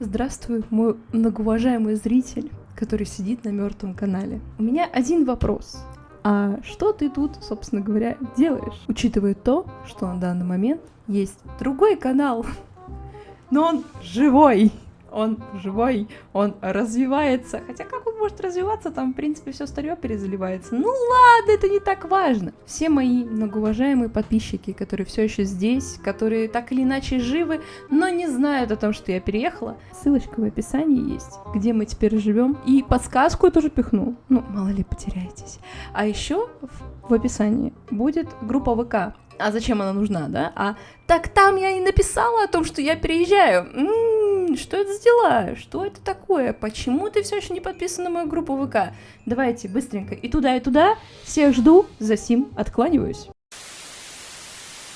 Здравствуй, мой многоуважаемый зритель, который сидит на мертвом канале. У меня один вопрос. А что ты тут, собственно говоря, делаешь? Учитывая то, что на данный момент есть другой канал, но он живой он живой, он развивается. Хотя как он может развиваться, там, в принципе, все старье перезаливается. Ну ладно, это не так важно. Все мои многоуважаемые подписчики, которые все еще здесь, которые так или иначе живы, но не знают о том, что я переехала, ссылочка в описании есть, где мы теперь живем. И подсказку я тоже пихну. Ну, мало ли потеряетесь. А еще в, описании будет группа ВК. А зачем она нужна, да? А так там я и написала о том, что я переезжаю. М-м, что это за дела? Что это такое? Почему ты все еще не подписан на мою группу ВК? Давайте быстренько и туда, и туда. Всех жду. За сим откланиваюсь.